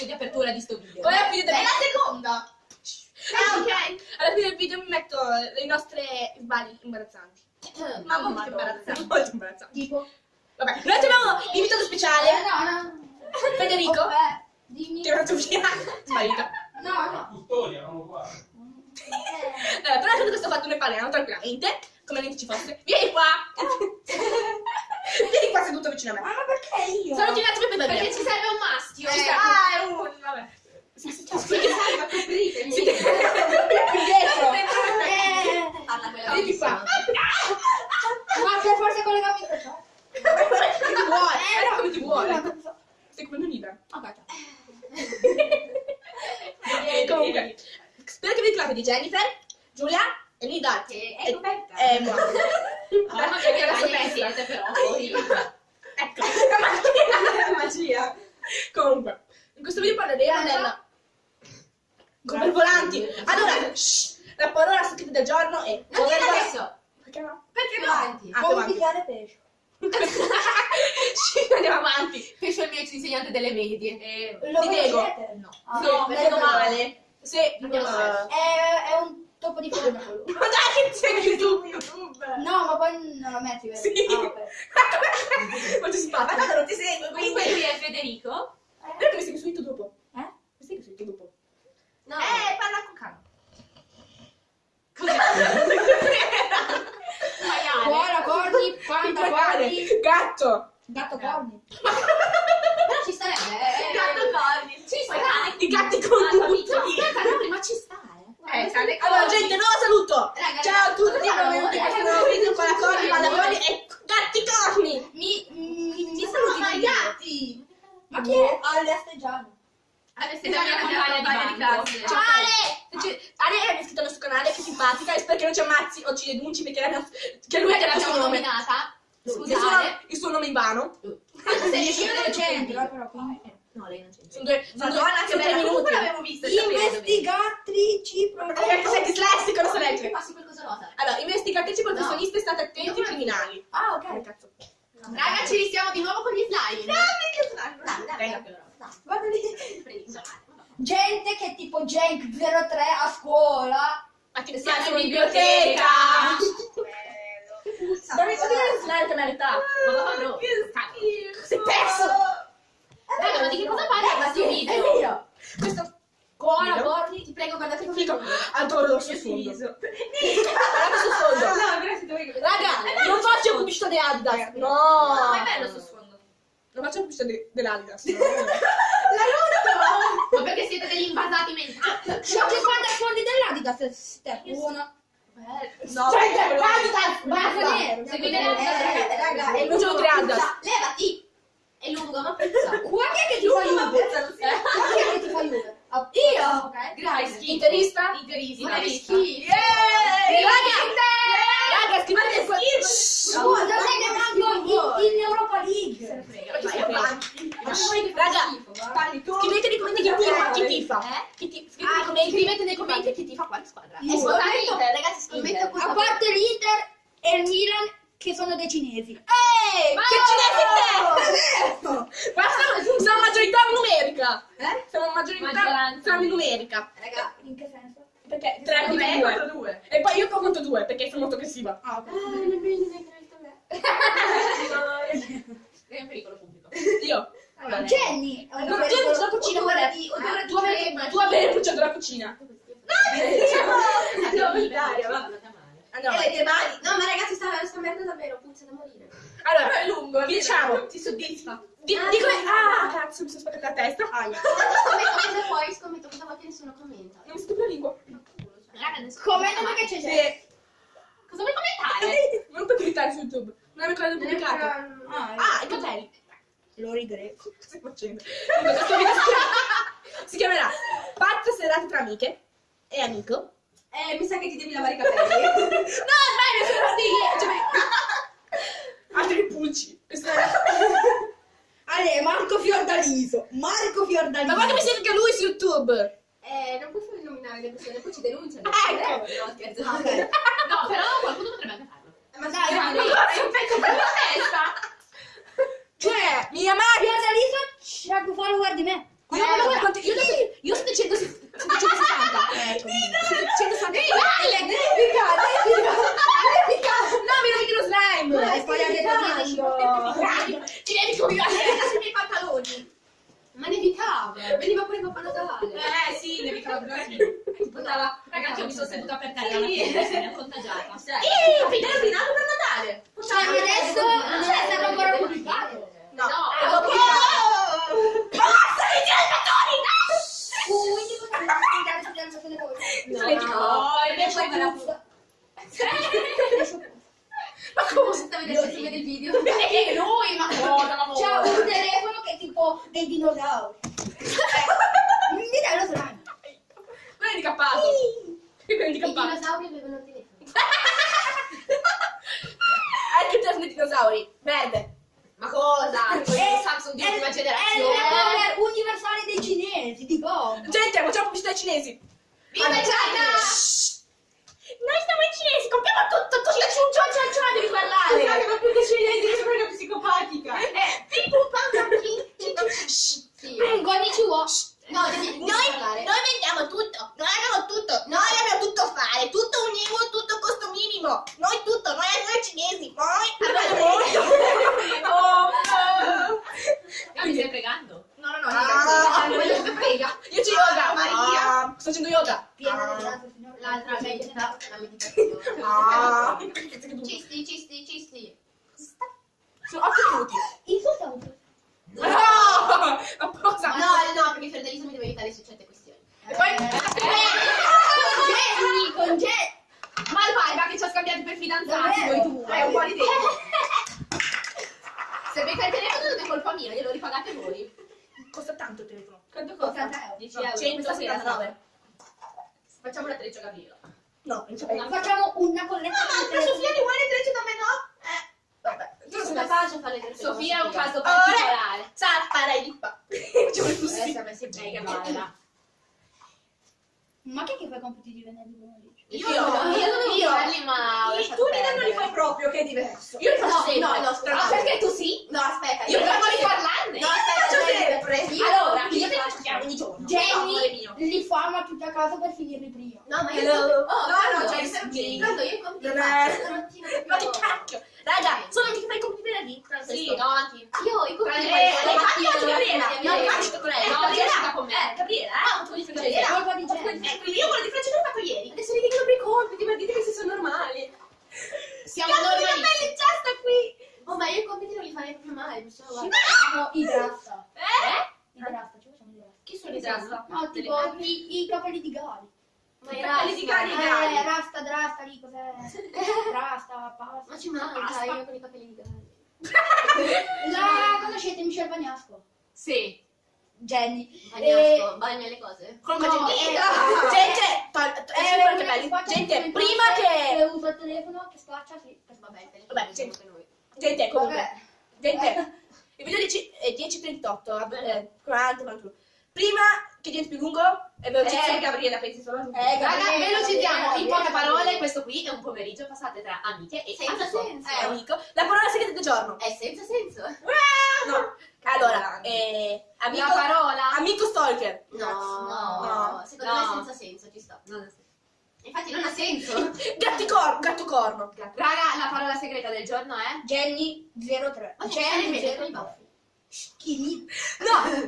l'inizio di apertura di sto video. Poi alla fine, del... È la seconda. Ah, ok. alla fine del video mi metto le nostre sbagli imbarazzanti. Ma molto Madonna, imbarazzante. Molto imbarazzanti. Tipo. Vabbè, noi abbiamo l'invitato Eh, speciale, no, no. Federico. Vabbè, dimmi. Ti ho fatto via. Sbaglito. No, no. Custodia, eravamo qua. Eh, Allora, però di questo fatto noi parliamo tranquillamente, come niente ci fosse. Vieni qua! Vieni qua seduto vicino a me. Ma perché io? Un attimo per Perché ci serve un maschio. Eh, Ci serve- ah, è un... Vabbè. Sì, sì, ciao. Salva, copritemi. Siete qui dietro. Eh, Parla quella Vieni qua. Ma se forse collegamento sociale. Come ti vuole? Eh, Era no. come ti vuole. No, non so. Sei come un'ibra. Ok, ciao. E comunque, spero che vi ricordi di Jennifer, Giulia e Lida. Che è coperta. Eh, buono. Mamma mia, che pensa. siete però. Poi... Ecco, la magia. La magia. Comunque, in questo video parleremo del... Come volanti. Allora, shh, la parola scritta del giorno è... Non dire adesso. Perché no? Perché? Ah, Come avanti. picchiare pesce. Sì, andiamo avanti. È il mio ex insegnante delle medie. Eh, Lo Ti conoscete? No. Ah, No, beh, vedo male. Se... Uh, avanti. È, è un topo di quello. Ma dai, che sei YouTube, YouTube. No, ma poi non lo metti, vero? Sì. Ah. Ma ti spara. Ma tanto non ti segue, Comunque quindi... lui è Federico. Guarda che mi segui su YouTube dopo. Eh? Mi segui su YouTube dopo. No. Eh, parla con calma. Corni, Gatto. gatto, corni. Però ci starebbe. eh. Gatto corni. Ci sta. I gatti con capito? Aspetta, no, ma ci sta, eh. Eh, Allora, gente, nuovo saluto. Raga, Ciao a tutti, benvenuti in questo nuovo video con la corni, pallacorni e gatti corni. Mi, mi, mi saluti Dio. gatti. Ma chi è? Ale Asteggiano. Adesso è la mia compagna di classe. Ciao Ale! Cioè, Ale è iscritto al nostro canale, che simpatica, e spero che non ci ammazzi o ci denunci perché, abbiamo- che lui Noi ha detto il nome. nominata. Il suo, Scusate. il suo nome in vano. Anche se Io non io c'entro, però. quindi. No, lei non c'entra. Sono due, sono due, che bella. Comunque minuti. l'avevo vista. Investigatrici Perché sei dislessico, non so leggere. passi qualcosa rosa. Allora, investigatrici professioniste, state attenti, Io- criminali. Ah, ok. cazzo? Raga, ci risiamo di nuovo con gli slime. Che slime. Dai, dai, dai, dai. Guarda lì. Gente che tipo Jenk 03 a scuola. Ma che in in biblioteca. Dove dove slime che merita? Ma bro. Che schifo. Sei perso. Raga, ma di che cosa parla questo È video? vero. Questo Cuora, Video? corni. Ti prego, guardate figo. lui. Adoro il suo sfondo. Guardate sul fondo. No, grazie, dove Raga, non faccio pubblicità di Adidas. No, No. è bello sto sfondo. Non faccio pubblicità di- dell'Adidas. no. La luna Ma perché siete degli invasati mentali? C'ho che fare i fondi dell'Adidas. 1. No, Cioè, Adidas, bianco Basta. nero. Seguite Eh, le- raga, tre Adidas. Levati! È lungo, ma puzza. Qua chi è che ti fa Lungo, Juve? Eh, Qua chi è che ti fa Juve? Ah, Io? Ok. Grazie. Interista? Interista. Interista. schifo. Raga, scrivete qua. Oh, non è in, Europa League. Ma avanti. Raga, Parli tu. scrivete nei commenti chi tifa. Chi tifa. Eh? Chi ti- Scrivete nei commenti. Nei commenti chi ti fa quale squadra. Io. E ragazzi, Scommetto scommetto A parte l'Inter e il Milan che sono dei cinesi. Ehi, Ma che no! cinesi te! Ma siamo, siamo maggiorità numerica. Eh? Siamo maggiorità siamo in numerica. Raga, in che senso? Perché 3 Secondo me è contro 2. 4-2. E poi io conto 2 perché sono molto aggressiva. Ah, ok. È un pericolo pubblico. Io. Allora, Jenny, è un Non nome c'è quello- la cucina Odore qual è? di- odore Tu avevi crema. tu avevi bruciato la cucina. Andiamo in Italia, va. Andiamo. E le mani. No, ma ragazzi, sta, sta merda davvero, puzza da morire. Allora, Però è lungo. diciamo. Ti soddisfa. Di, di come... Ah, cazzo, mi sono spaccata la testa. Scommetto cosa vuoi, scommetto cosa vuoi che nessuno commenta. Non mi stupro la lingua. Commenta commenta. perché c'è Jenny. Cosa vuoi commentare? Non puoi cliccare su YouTube. Non è ancora pubblicato. Ah, Ah, i capelli. lo rigrego. Cosa stai facendo? Si chiamerà Pazze serate tra amiche e amico. Eh, mi sa che ti devi lavare i capelli. No, ormai ne sono sì. Cioè, altri pulci. Ale, Marco Fiordaliso. Marco Fiordaliso. Ma guarda che mi anche lui su YouTube. Eh, non puoi fare nominare le persone, poi ci denunciano. Ecco. Eh, No, scherzo. Ok. No, però qualcuno potrebbe anche farlo. Ma Dai, dai, ma- Hai un pezzo per la testa. Cioè, mia madre. Fiordaliso c'ha più follower di me. Io, Eh, quanto- io, adesso- io sto dicendo 160. Ecco, 160. Epica, epica, epica. No, mi devi lo slime. E poi ha detto io. Cominciare. sui miei pantaloni. Ma nevicava, veniva pure Papà Natale. Eh sì, devi fare così. Poteva... Ragazzi, io mi sono seduta per terra se mi ha contagiata. Ehi, Fidel ordinato per Natale. Cioè, adesso non è stato ancora pubblicato. No, No, è dopo Oh! Basta, i dialmatori! Uh, quindi possiamo spiegare su piano delle cose. No, invece me la Ma come? Se sta vedendo se vede il video. Perché noi, ma no, no, C'è un telefono che è tipo dei dinosauri. Eh, Mi dai lo slime. Non è handicappato. Quello è I handicappato. dinosauri avevano il telefono. Anche il telefono dei dinosauri. Verde. Ma cosa? Il Samsung di è- ultima È generazione. il power universale dei cinesi, di gomma. Gente, facciamo pubblicità ai cinesi. Viva China! Shh. Noi siamo i cinesi, compriamo tutto, tu ci ciao ciao ciao ciao, devi parlare. ma più che cinesi, sono una psicopatica. Eh, pipu, pam, pam, Sì. Mm, Konnichiwa. No, devi, devi Noi, noi vendiamo tutto, noi abbiamo tutto, noi abbiamo tutto a fare, tutto univo, tutto costo minimo, noi tutto, noi noi cinesi, noi abbiamo molto. Oh, no. Ma mi stai pregando? No, no, no, Ah, io, quello che frega. io ci yoga, Maria. Ah, sto facendo yoga. Piena di grazie, signore. L'altra medita, la meditazione. Ah. Cisti, cisti, cisti. Sono 8 minuti. Insulta un po'. No! Ma cosa? No, no, perché Ferdinando mi deve aiutare su certe questioni. E poi... Jenny, con Jenny. Ma vai, ma che ci ha scambiato per fidanzati, Davvero? voi due. È un po' di tempo. Se becca il telefono non è colpa mia, glielo ripagate voi. Costa tanto il telefono. Quanto 80 euro. 10 euro. Questa sera 179. Facciamo una treccia Gabriela. No, non c'è Facciamo una colletta di Ma Sofia ti vuole treccia da me no? Eh. Vabbè. Sono capace a fare le cose. Sofia è un caso Ora, particolare. zapparai di qua. Vuole così. Adesso a me si Dai, bene. Gabriela. Ma che che fai compiti di venerdì pomeriggio? Io, Io- no, io dovevo io- farli, ma Io- tu li non li fai proprio, che è diverso. Io li faccio No, sempre. no, no, aspetta. Ah, perché tu sì? No, aspetta. Io Io faccio faccio di sempre. parlarne. No, aspetta, faccio aspetta. sempre. Io- Allora, io io li faccio chiaro ogni giorno. Jenny mio. li farma tutti a casa per finirli prima. No, ma io... Hello. Oh, No, no, no, cioè, sì. Quando io Non faccio è- stamattina Ma che cacchio. Raga, sono anche che fai i compiti venerdì. Sì, no, avanti. Io i compiti Eh, faccio Eh, la infatti mattina oggi Gabriela. No, mia infatti con lei. No, Gabriela. Con me. Eh, Gabriela. Ah, un po' di È colpa di Jenny. Eh, quindi io quello di Francesco l'ho fatto ieri. Adesso vi dicono i compiti, ma dite che se sono normali. Siamo Cazzo, che normali. bella incesta qui. Oh, ma io i compiti non li farei proprio male, perciò guarda. Facciamo i rasta. Eh? I rasta, ci facciamo i rasta. Chi sono i Zasta? No, tipo i, i capelli di Gali. Ma I i capelli di rasta, Gali, eh, Gali. Eh, drasta, lì cos'è? Rasta, pasta. Ma ci manca, Basta. io con i capelli di Gali. La conoscete Michelle Bagnasco? Sì. Jenny. Bagnasco, bagna le cose. Come No, gente, eh, gente, Eh, eh, gente, in prima che, che usa il telefono, che spaccia, sì. Vabbè, il telefono Vabbè, anche noi. gente, comunque, Vabbè. gente, il video dice- è 10.38, eh, 40, 41. Prima che diventi più lungo, è velocissimo. Eh, Gabriela, pensi solo a lui. Eh, Raga, velocizziamo, in poche parole, questo qui è un pomeriggio passate tra amiche e Senza amico. senso. Eh, amico. La parola segreta del giorno. È senza senso. No. Allora, eh, amico, La parola. amico stalker. No, No. secondo No. me è senza senso, ci sta. Non ha senso. Infatti non ha senso. Gatti cor- gatto corno. Raga, la parola segreta del giorno è? Jenny 03. Ma Jenny bene 03. con i baffi. Chi? No,